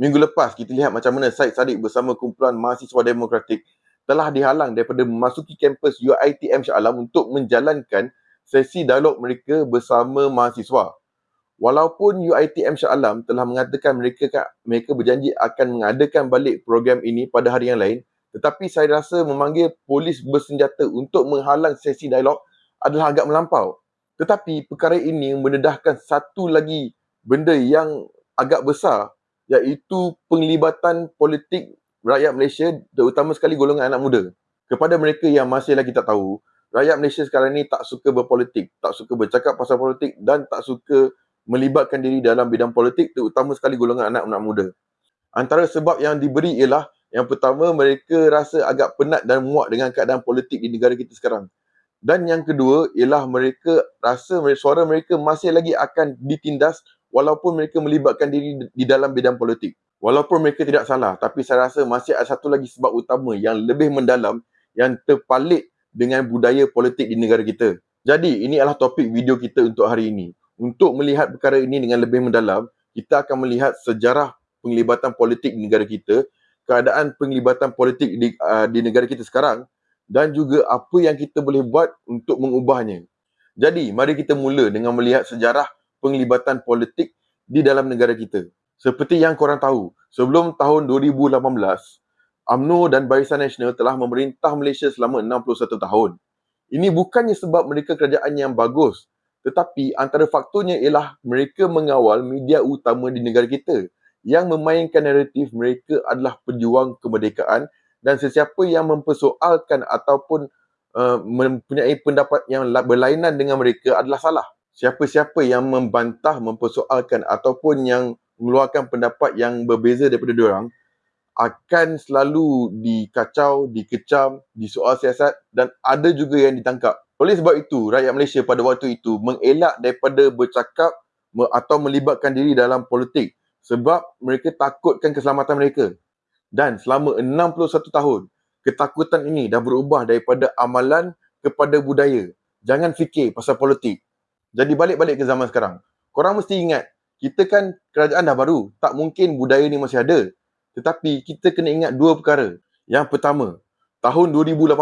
minggu lepas kita lihat macam mana Syed Saddiq bersama kumpulan mahasiswa demokratik telah dihalang daripada memasuki kampus UiTM Shah Alam untuk menjalankan sesi dialog mereka bersama mahasiswa. Walaupun UiTM Shah Alam telah mengatakan mereka mereka berjanji akan mengadakan balik program ini pada hari yang lain, tetapi saya rasa memanggil polis bersenjata untuk menghalang sesi dialog adalah agak melampau. Tetapi perkara ini mendedahkan satu lagi benda yang agak besar iaitu penglibatan politik rakyat Malaysia terutama sekali golongan anak muda. Kepada mereka yang masih lagi tak tahu, rakyat Malaysia sekarang ni tak suka berpolitik, tak suka bercakap pasal politik dan tak suka melibatkan diri dalam bidang politik terutama sekali golongan anak-anak muda. Antara sebab yang diberi ialah yang pertama mereka rasa agak penat dan muak dengan keadaan politik di negara kita sekarang. Dan yang kedua ialah mereka rasa suara mereka masih lagi akan ditindas walaupun mereka melibatkan diri di dalam bidang politik. Walaupun mereka tidak salah, tapi saya rasa masih ada satu lagi sebab utama yang lebih mendalam yang terpalit dengan budaya politik di negara kita. Jadi, ini adalah topik video kita untuk hari ini. Untuk melihat perkara ini dengan lebih mendalam, kita akan melihat sejarah penglibatan politik di negara kita, keadaan penglibatan politik di, uh, di negara kita sekarang dan juga apa yang kita boleh buat untuk mengubahnya. Jadi, mari kita mula dengan melihat sejarah penglibatan politik di dalam negara kita. Seperti yang korang tahu, sebelum tahun 2018, UMNO dan Barisan Nasional telah memerintah Malaysia selama 61 tahun. Ini bukannya sebab mereka kerajaan yang bagus, tetapi antara faktornya ialah mereka mengawal media utama di negara kita yang memainkan naratif mereka adalah pejuang kemerdekaan dan sesiapa yang mempersoalkan ataupun uh, mempunyai pendapat yang berlainan dengan mereka adalah salah siapa-siapa yang membantah, mempersoalkan ataupun yang mengeluarkan pendapat yang berbeza daripada diorang akan selalu dikacau, dikecam, disoal siasat dan ada juga yang ditangkap. Oleh sebab itu, rakyat Malaysia pada waktu itu mengelak daripada bercakap atau melibatkan diri dalam politik sebab mereka takutkan keselamatan mereka. Dan selama 61 tahun, ketakutan ini dah berubah daripada amalan kepada budaya. Jangan fikir pasal politik. Jadi balik-balik ke zaman sekarang. Korang mesti ingat, kita kan kerajaan dah baru. Tak mungkin budaya ni masih ada. Tetapi kita kena ingat dua perkara. Yang pertama, tahun 2018,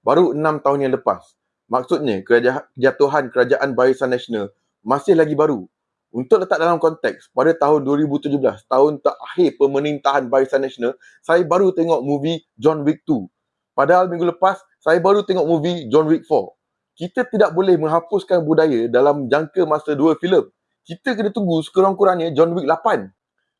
baru enam tahun yang lepas. Maksudnya, kejatuhan kerajaan Barisan Nasional masih lagi baru. Untuk letak dalam konteks, pada tahun 2017, tahun terakhir pemerintahan Barisan Nasional, saya baru tengok movie John Wick 2. Padahal minggu lepas, saya baru tengok movie John Wick 4 kita tidak boleh menghapuskan budaya dalam jangka masa dua filem. Kita kena tunggu sekurang-kurangnya John Wick 8.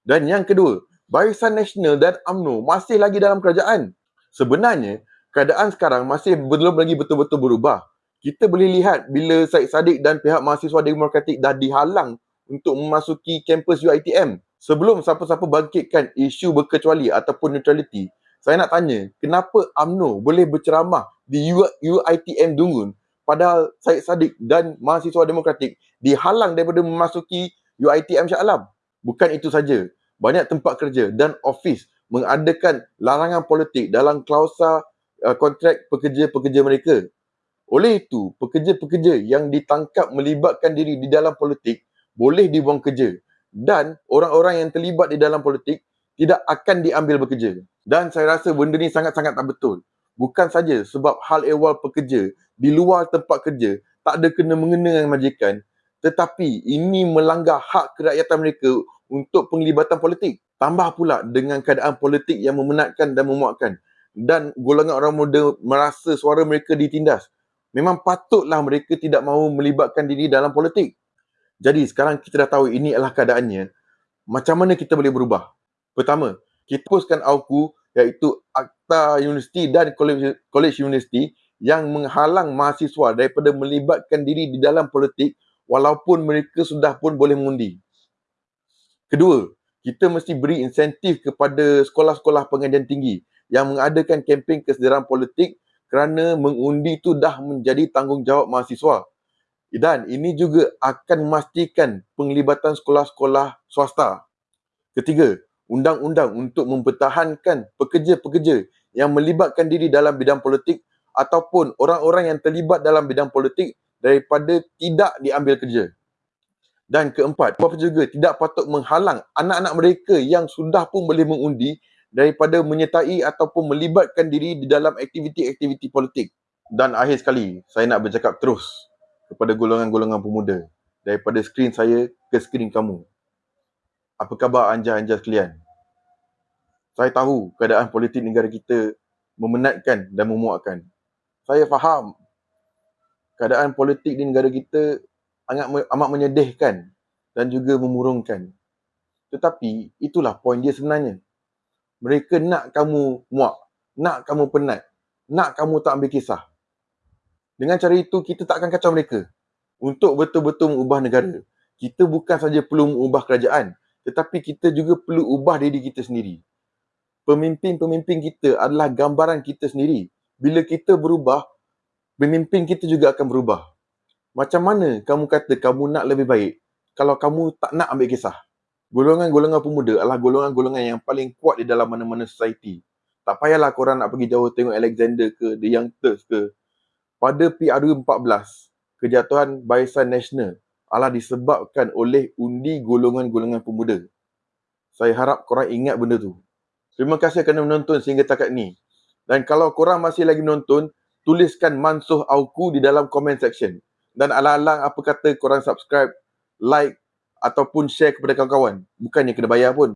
Dan yang kedua, Barisan Nasional dan UMNO masih lagi dalam kerajaan. Sebenarnya, keadaan sekarang masih belum lagi betul-betul berubah. Kita boleh lihat bila Syed Saddiq dan pihak mahasiswa demokratik dah dihalang untuk memasuki kampus UiTM. Sebelum siapa-siapa bangkitkan isu berkecuali ataupun neutraliti, saya nak tanya, kenapa UMNO boleh berceramah di UiTM Dungun padahal Syed Saddiq dan mahasiswa demokratik dihalang daripada memasuki UiTM Shah Alam. Bukan itu saja, banyak tempat kerja dan ofis mengadakan larangan politik dalam klausa uh, kontrak pekerja-pekerja mereka. Oleh itu, pekerja-pekerja yang ditangkap melibatkan diri di dalam politik boleh dibuang kerja dan orang-orang yang terlibat di dalam politik tidak akan diambil bekerja. Dan saya rasa benda ni sangat-sangat tak betul bukan saja sebab hal ehwal pekerja di luar tempat kerja tak ada kena mengena dengan majikan tetapi ini melanggar hak kerakyatan mereka untuk penglibatan politik. Tambah pula dengan keadaan politik yang memenatkan dan memuakkan dan golongan orang muda merasa suara mereka ditindas. Memang patutlah mereka tidak mahu melibatkan diri dalam politik. Jadi sekarang kita dah tahu ini adalah keadaannya macam mana kita boleh berubah? Pertama kita poskan auku iaitu Akta Universiti dan College University yang menghalang mahasiswa daripada melibatkan diri di dalam politik walaupun mereka sudah pun boleh mengundi. Kedua, kita mesti beri insentif kepada sekolah-sekolah pengajian tinggi yang mengadakan kempen kesedaran politik kerana mengundi itu dah menjadi tanggungjawab mahasiswa. Dan ini juga akan memastikan penglibatan sekolah-sekolah swasta. Ketiga, undang-undang untuk mempertahankan pekerja-pekerja yang melibatkan diri dalam bidang politik ataupun orang-orang yang terlibat dalam bidang politik daripada tidak diambil kerja. Dan keempat, puan juga tidak patut menghalang anak-anak mereka yang sudah pun boleh mengundi daripada menyertai ataupun melibatkan diri di dalam aktiviti-aktiviti politik. Dan akhir sekali, saya nak bercakap terus kepada golongan-golongan pemuda daripada skrin saya ke skrin kamu. Apa khabar anja-anja sekalian? Saya tahu keadaan politik negara kita memenatkan dan memuakkan. Saya faham keadaan politik di negara kita amat, amat menyedihkan dan juga memurungkan. Tetapi itulah poin dia sebenarnya. Mereka nak kamu muak, nak kamu penat, nak kamu tak ambil kisah. Dengan cara itu, kita tak akan kacau mereka. Untuk betul-betul mengubah negara, kita bukan saja perlu mengubah kerajaan, tetapi kita juga perlu ubah diri kita sendiri. Pemimpin-pemimpin kita adalah gambaran kita sendiri. Bila kita berubah, pemimpin kita juga akan berubah. Macam mana kamu kata kamu nak lebih baik kalau kamu tak nak ambil kisah? Golongan-golongan pemuda adalah golongan-golongan yang paling kuat di dalam mana-mana society. Tak payahlah korang nak pergi jauh tengok Alexander ke, The Young Turks ke. Pada PRU 14, kejatuhan Barisan Nasional adalah disebabkan oleh undi golongan-golongan pemuda. Saya harap korang ingat benda tu. Terima kasih kerana menonton sehingga takat ni. Dan kalau korang masih lagi menonton, tuliskan Mansuh Auku di dalam comment section dan alang-alang apa kata korang subscribe, like ataupun share kepada kawan-kawan. Bukannya kena bayar pun.